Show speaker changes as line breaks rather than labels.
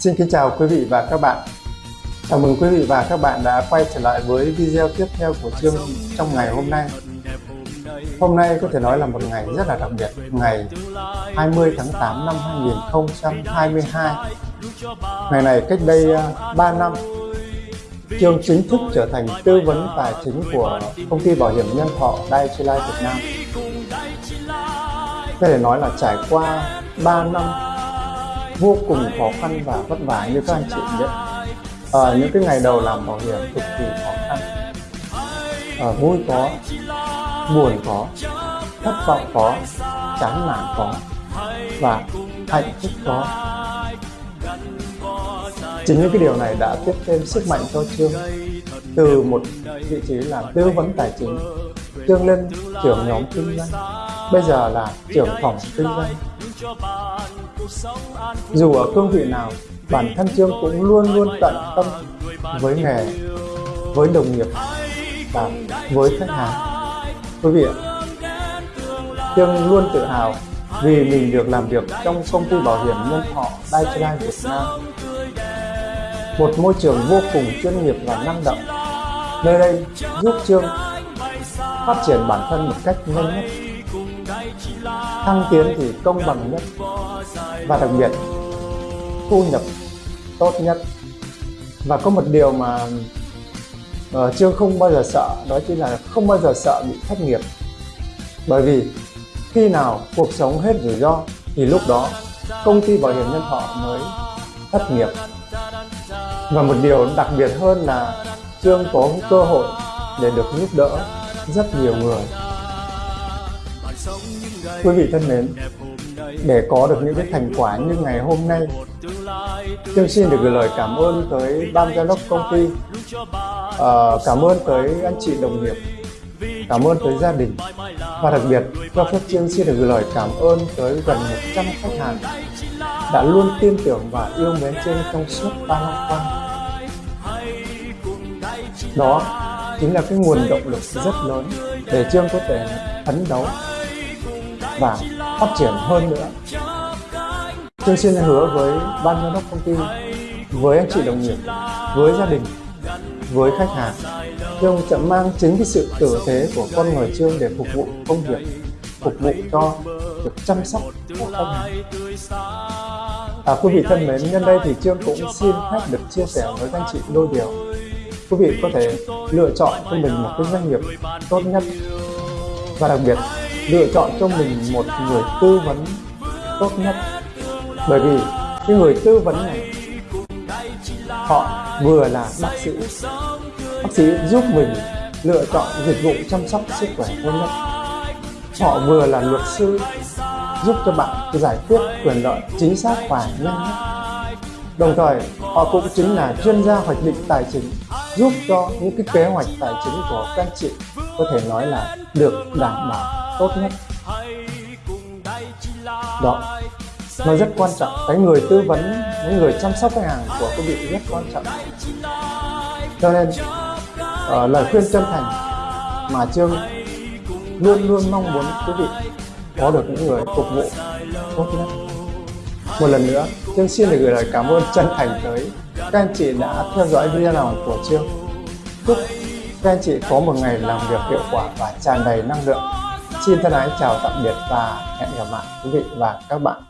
Xin kính chào quý vị và các bạn. Chào mừng quý vị và các bạn đã quay trở lại với video tiếp theo của chương trong ngày hôm nay. Hôm nay có thể nói là một ngày rất là đặc biệt, ngày 20 tháng 8 năm 2022. Ngày này cách đây à, 3 năm, Trương chính thức trở thành tư vấn tài chính của công ty bảo hiểm nhân thọ Daichi Life Việt Nam. Có thể nói là trải qua 3 năm vô cùng khó khăn và vất vả như các anh chị biết ở ờ, những cái ngày đầu làm bảo hiểm cực kỳ khó khăn. Ở vui có, buồn có, thất vọng có, chán nản có và hạnh phúc có. Chính những cái điều này đã tiếp thêm sức mạnh cho trương. Từ một vị trí là tư vấn tài chính, trương lên trưởng nhóm kinh doanh, bây giờ là trưởng phòng kinh doanh dù ở cương vị nào, bản thân Trương cũng luôn luôn tận tâm với nghề, với đồng nghiệp và với khách hàng. Quý vị ạ, Trương luôn tự hào vì mình được làm việc trong công ty bảo hiểm nhân thọ Dai Việt Nam. Một môi trường vô cùng chuyên nghiệp và năng động. Nơi đây giúp Trương phát triển bản thân một cách nhanh nhất thăng tiến thì công bằng nhất và đặc biệt thu nhập tốt nhất. Và có một điều mà uh, trương không bao giờ sợ đó chính là không bao giờ sợ bị thất nghiệp. Bởi vì khi nào cuộc sống hết rủi ro thì lúc đó công ty bảo hiểm nhân thọ mới thất nghiệp. Và một điều đặc biệt hơn là trương có cơ hội để được giúp đỡ rất nhiều người. Quý vị thân mến, để có được những cái thành quả như ngày hôm nay, Tôi xin được gửi lời cảm ơn tới ban giám đốc công ty, à, cảm ơn tới anh chị đồng nghiệp, cảm ơn tới gia đình. Và đặc biệt cho phép Chiên xin được gửi lời cảm ơn tới gần 100 khách hàng đã luôn tin tưởng và yêu mến trên trong suốt 3 năm qua. Đó chính là cái nguồn động lực rất lớn để Trương có thể phấn đấu và phát triển hơn nữa. Tôi xin hứa với ban giám đốc công ty, với anh chị đồng nghiệp, với gia đình, với khách hàng, Trương sẽ mang chính cái sự tử tế của con người Trương để phục vụ công việc, phục vụ cho việc chăm sóc của khách hàng. À, quý vị thân mến, nhân đây thì Trương cũng xin phép được chia sẻ với các anh chị đôi điều. Quý vị có thể lựa chọn cho mình một cái doanh nghiệp tốt nhất và đặc biệt lựa chọn cho mình một người tư vấn tốt nhất. Bởi vì cái người tư vấn này, họ vừa là bác sĩ. Bác sĩ giúp mình lựa chọn dịch vụ chăm sóc sức khỏe tốt nhất. Họ vừa là luật sư, giúp cho bạn giải quyết quyền lợi chính xác và nhanh nhất. Đồng thời, họ cũng chính là chuyên gia hoạch định tài chính, giúp cho những cái kế hoạch tài chính của các anh chị có thể nói là được đảm bảo tốt nhất. Đó. Nó rất quan trọng. Cái người tư vấn cái người chăm sóc khách hàng của quý vị rất quan trọng. Cho nên uh, lời khuyên chân thành mà trương luôn luôn mong muốn quý vị có được những người phục vụ. Tốt nhất. Một lần nữa trương xin được gửi lời cảm ơn chân thành tới các anh chị đã theo dõi video nào của trương. Chúc các anh chị có một ngày làm việc hiệu quả và tràn đầy năng lượng. Xin thân ái chào tạm biệt và hẹn gặp lại quý vị và các bạn.